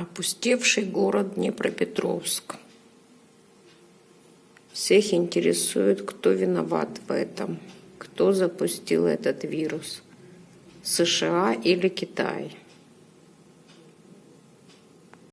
Опустевший город Днепропетровск. Всех интересует, кто виноват в этом, кто запустил этот вирус, США или Китай.